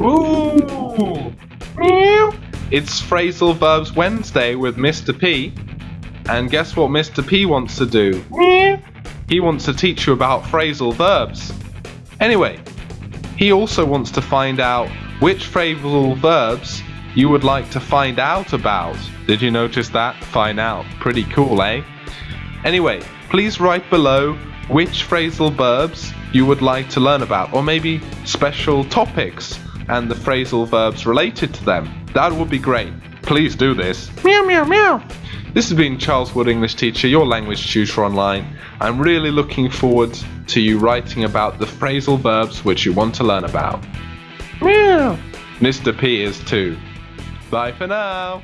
Ooh! It's Phrasal Verbs Wednesday with Mr. P. And guess what Mr. P wants to do? He wants to teach you about phrasal verbs. Anyway, he also wants to find out which phrasal verbs you would like to find out about. Did you notice that? Find out. Pretty cool, eh? Anyway, please write below which phrasal verbs you would like to learn about, or maybe special topics and the phrasal verbs related to them. That would be great. Please do this. Meow, meow, meow. This has been Charles Wood, English teacher, your language tutor online. I'm really looking forward to you writing about the phrasal verbs which you want to learn about. Meow. Mr. P is too. Bye for now.